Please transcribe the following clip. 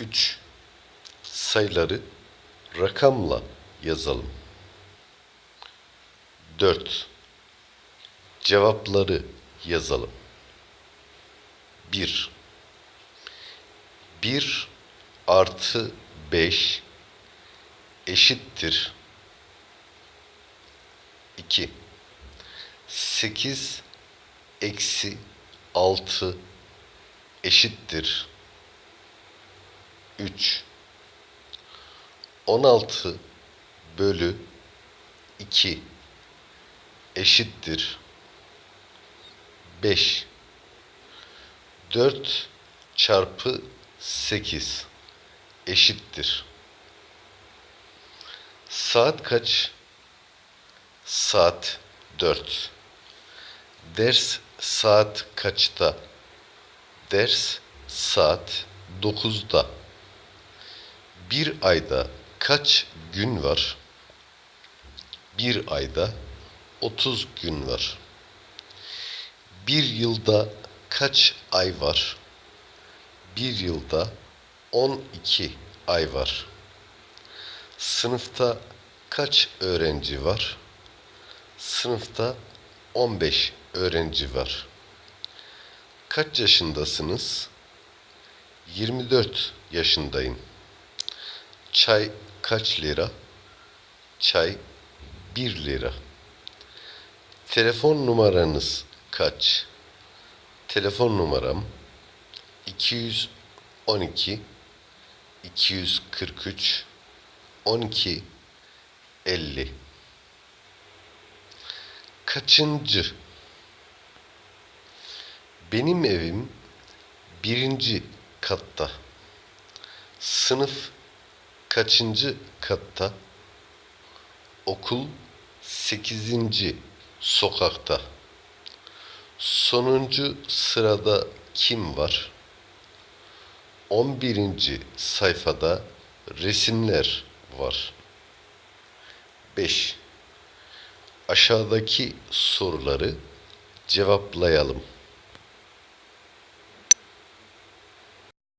3. Sayıları rakamla yazalım. 4. Cevapları yazalım. 1. 1 artı 5 eşittir 2. 8 eksi 6 eşittir 3. 16 bölü 2 eşittir 5. 4 çarpı 8 eşittir. Saat kaç? Saat 4. Ders saat kaçta? Ders saat 9'da. Bir ayda kaç gün var? Bir ayda 30 gün var. Bir yılda kaç ay var? Bir yılda 12 ay var. Sınıfta kaç öğrenci var? Sınıfta 15 öğrenci var. Kaç yaşındasınız? 24 yaşındayım. Çay kaç lira? Çay 1 lira. Telefon numaranız kaç? Telefon numaram 212 243 12 50 Kaçıncı? Benim evim birinci katta. Sınıf kaçıncı katta? Okul sekizinci sokakta. Sonuncu sırada kim var? 11. sayfada resimler var. 5. Aşağıdaki soruları cevaplayalım.